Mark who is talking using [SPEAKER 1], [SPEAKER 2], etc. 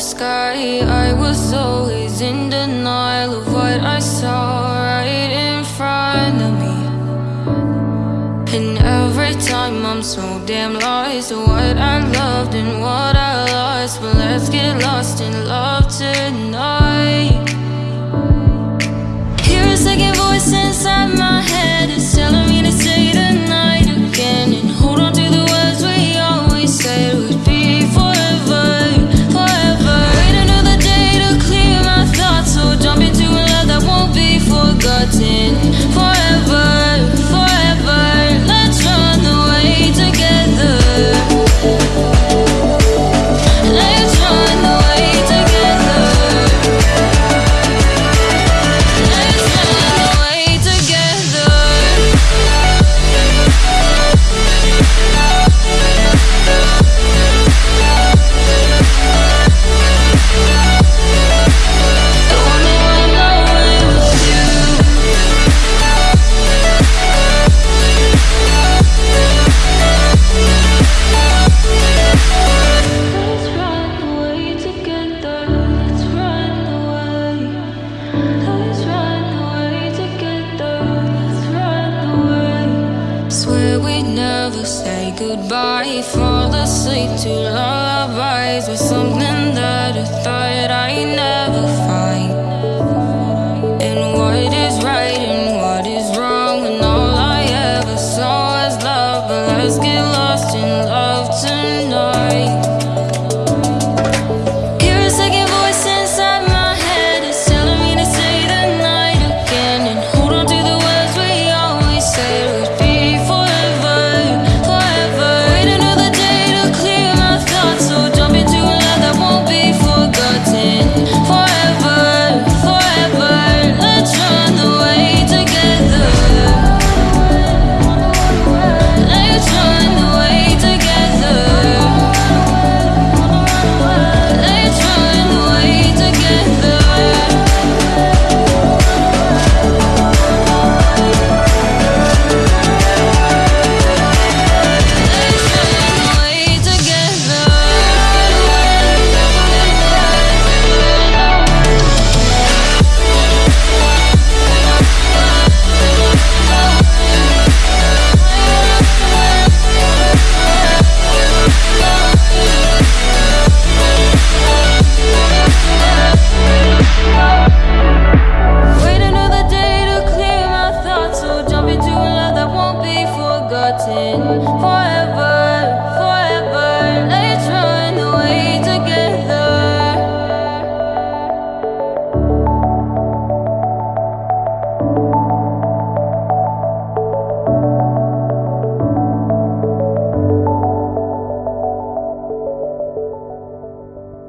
[SPEAKER 1] sky. I was always in denial of what I saw right in front of me. And every time I'm so damn lost to what I loved and what I lost. But let's get lost in love tonight. Hear a second voice inside me goodbye Fall asleep to lullabies With something that I thought I never